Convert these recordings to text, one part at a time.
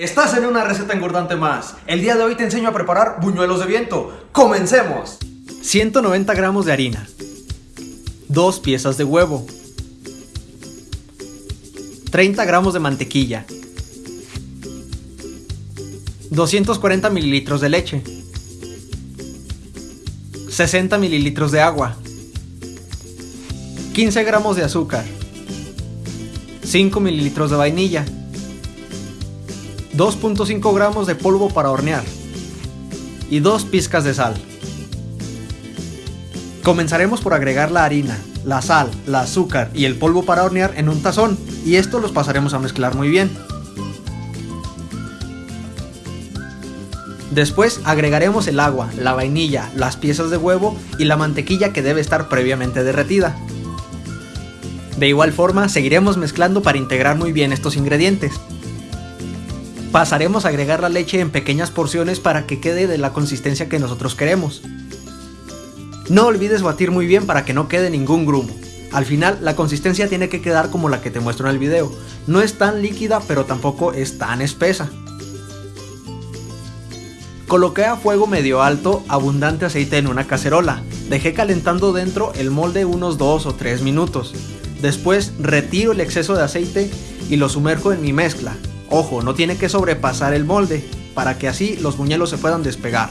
Estás en una receta engordante más. El día de hoy te enseño a preparar buñuelos de viento. ¡Comencemos! 190 gramos de harina. 2 piezas de huevo. 30 gramos de mantequilla. 240 mililitros de leche. 60 mililitros de agua. 15 gramos de azúcar. 5 mililitros de vainilla. 2.5 gramos de polvo para hornear. Y 2 pizcas de sal. Comenzaremos por agregar la harina, la sal, el azúcar y el polvo para hornear en un tazón y esto los pasaremos a mezclar muy bien. Después agregaremos el agua, la vainilla, las piezas de huevo y la mantequilla que debe estar previamente derretida. De igual forma seguiremos mezclando para integrar muy bien estos ingredientes. Pasaremos a agregar la leche en pequeñas porciones para que quede de la consistencia que nosotros queremos. No olvides batir muy bien para que no quede ningún grumo. Al final la consistencia tiene que quedar como la que te muestro en el video. No es tan líquida pero tampoco es tan espesa. Coloqué a fuego medio alto abundante aceite en una cacerola. Dejé calentando dentro el molde unos 2 o 3 minutos. Después retiro el exceso de aceite y lo sumerjo en mi mezcla. Ojo, no tiene que sobrepasar el molde, para que así los buñuelos se puedan despegar.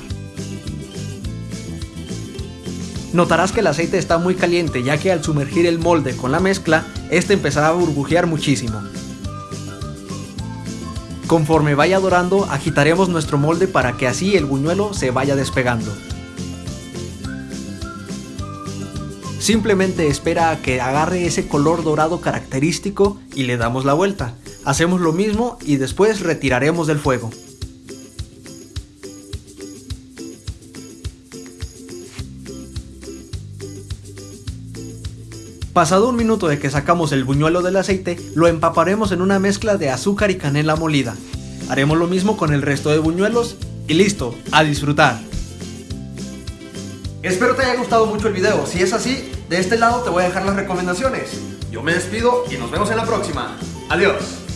Notarás que el aceite está muy caliente ya que al sumergir el molde con la mezcla, este empezará a burbujear muchísimo. Conforme vaya dorando, agitaremos nuestro molde para que así el buñuelo se vaya despegando. Simplemente espera a que agarre ese color dorado característico y le damos la vuelta. Hacemos lo mismo y después retiraremos del fuego. Pasado un minuto de que sacamos el buñuelo del aceite, lo empaparemos en una mezcla de azúcar y canela molida. Haremos lo mismo con el resto de buñuelos y listo, a disfrutar. Espero te haya gustado mucho el video. Si es así, de este lado te voy a dejar las recomendaciones. Yo me despido y nos vemos en la próxima. Adiós.